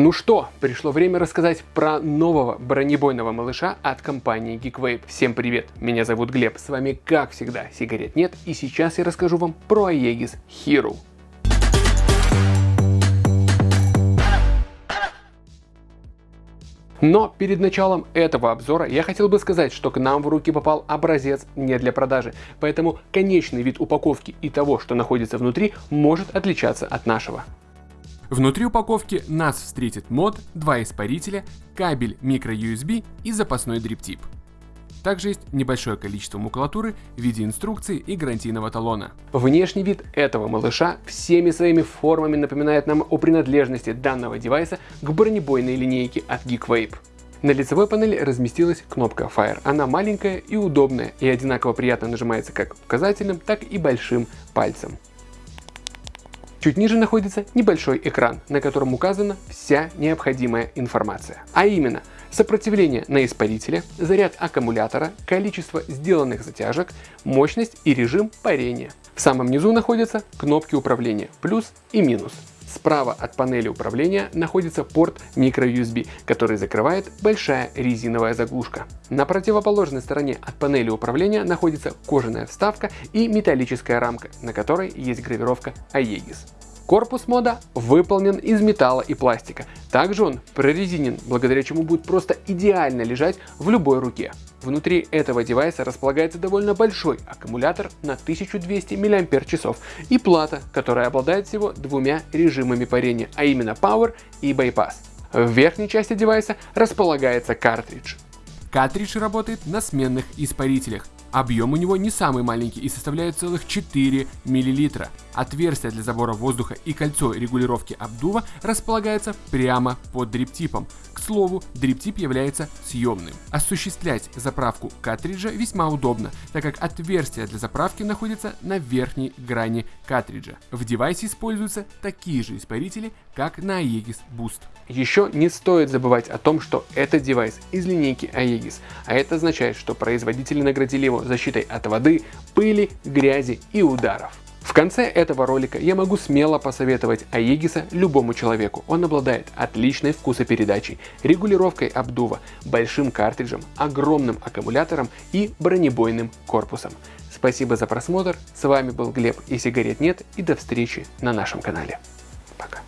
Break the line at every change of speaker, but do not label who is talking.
Ну что, пришло время рассказать про нового бронебойного малыша от компании GeekWave. Всем привет, меня зовут Глеб, с вами как всегда сигарет нет и сейчас я расскажу вам про Aegis Hero. Но перед началом этого обзора я хотел бы сказать, что к нам в руки попал образец не для продажи, поэтому конечный вид упаковки и того, что находится внутри, может отличаться от нашего.
Внутри упаковки нас встретит мод, два испарителя, кабель microUSB и запасной дриптип. Также есть небольшое количество макулатуры в виде инструкции и гарантийного талона.
Внешний вид этого малыша всеми своими формами напоминает нам о принадлежности данного девайса к бронебойной линейке от GeekVape. На лицевой панели разместилась кнопка Fire. Она маленькая и удобная и одинаково приятно нажимается как указательным, так и большим пальцем. Чуть ниже находится небольшой экран, на котором указана вся необходимая информация. А именно, сопротивление на испарителе, заряд аккумулятора, количество сделанных затяжек, мощность и режим парения. В самом низу находятся кнопки управления плюс и минус. Справа от панели управления находится порт microUSB, который закрывает большая резиновая заглушка. На противоположной стороне от панели управления находится кожаная вставка и металлическая рамка, на которой есть гравировка Aegis. Корпус мода выполнен из металла и пластика. Также он прорезинен, благодаря чему будет просто идеально лежать в любой руке. Внутри этого девайса располагается довольно большой аккумулятор на 1200 мАч и плата, которая обладает всего двумя режимами парения, а именно Power и Bypass. В верхней части девайса располагается картридж.
Картридж работает на сменных испарителях. Объем у него не самый маленький и составляет целых 4 мл. Отверстие для забора воздуха и кольцо регулировки обдува располагается прямо под дриптипом. К слову, дриптип является съемным. Осуществлять заправку картриджа весьма удобно, так как отверстие для заправки находится на верхней грани картриджа. В девайсе используются такие же испарители, как на Aegis Boost.
Еще не стоит забывать о том, что это девайс из линейки Aegis, а это означает, что производители наградили его защитой от воды, пыли, грязи и ударов. В конце этого ролика я могу смело посоветовать Аегиса любому человеку. Он обладает отличной вкусопередачей, регулировкой обдува, большим картриджем, огромным аккумулятором и бронебойным корпусом. Спасибо за просмотр, с вами был Глеб и сигарет нет и до встречи на нашем канале. Пока.